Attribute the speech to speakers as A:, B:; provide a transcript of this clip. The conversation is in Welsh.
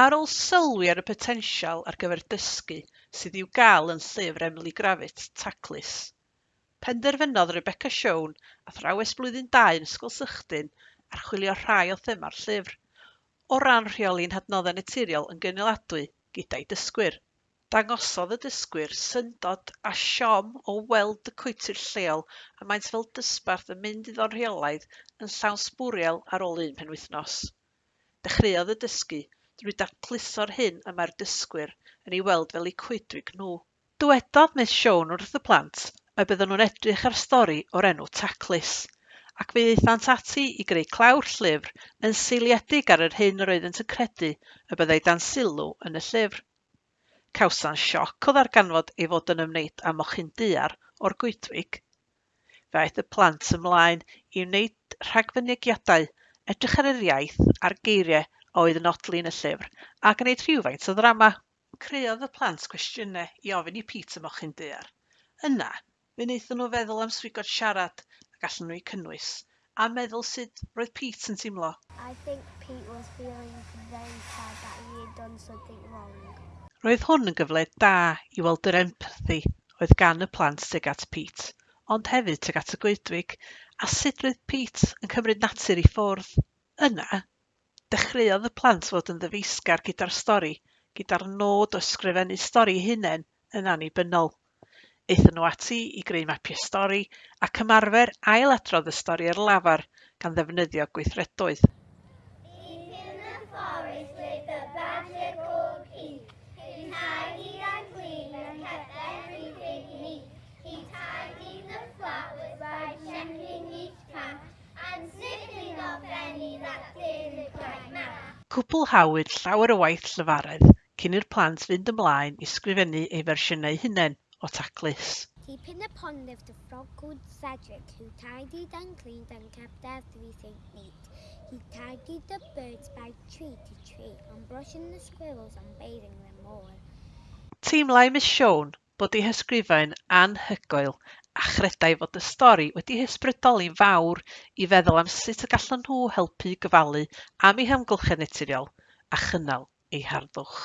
A: Ar ôl sylwi ar y potensial ar gyfer dysgu sydd i'w gael yn llyfr Emily Gruffydd taclus, penderfynodd Rebecca a athrawes blwyddyn 2 yn ysgol Sychdyn, archwilio rhai o thema'r llyfr, o ran rheoli'n hadnoddau naturiol yn gynaladwy gyda'i dysgwyr. Dangosodd y dysgwyr syndod a siom o weld y cwytyr lleol a maent fel dysbarth yn mynd iddo'n rheolaidd yn llawn sbwriel ar ôl un penwythnos. Dechreuodd y dysgu drwy dacluso'r hyn y mae'r dysgwyr yn ei weld fel eu coedwig nhw. Dywedodd Miss Joan wrth y plant y bydden nhw'n edrych ar stori o'r enw taclus, ac fe ddeithant ati i greu clawr llyfr yn seiliedig ar yr hyn roeddent yn credu y byddai dan sylw yn y llyfr. Cawsa'n sioc o ddarganfod ei fod yn ymwneud â mochyn duar o'r goedwig. Fe aeth y plant ymlaen i wneud rhagfynegiadau, edrych ar yr iaith a'r geiriau oedd yn otli yn y llyfr a gwneud rhywfaint o ddrama. Creodd y plant cwestiynau i ofyn i Pete y mochyn dear. Yna, fe wnaethon nhw feddwl am swigod siarad a allan nhw eu cynnwys a meddwl sut roedd Pete yn teimlo.
B: I think Pete was feeling very sad that he had done something wrong.
A: Roedd hwn yn gyfle da i weld yr empathi oedd gan y plant tuag at Pete, ond hefyd tuag at y goedwig, a sut roedd Pete yn cymryd natur i ffwrdd. Yna, Dechreuodd y plant fod yn ddyfeisgar gyda'r stori, gyda'r nod o ysgrifennu stori hunain yn annibynnol. Aethon nhw ati i greu mapiau stori ac ymarfer ailadrodd y stori ar lafar gan ddefnyddio gweithredoedd. any that didn't. Cwblhawyd llawer o waith llyfaredd cyn i'r plant fynd ymlaen i sgrifennu eu fersiynau hunain o taclus.
B: Keeping the pond lived a frog called Cedric who tidied and cleaned and kept everything neat. He tidied the birds by tree to tree and brushing the squirrels and bathing them all.
A: Teimlai Miss Siôn bod ei hysgrifaen anhygoel a chredai fod y stori wedi hysbrydoli'n fawr i feddwl am sut y gallan nhw helpu gyfalu am eu hamgylchedd naturiol a chynnal eu harddwch.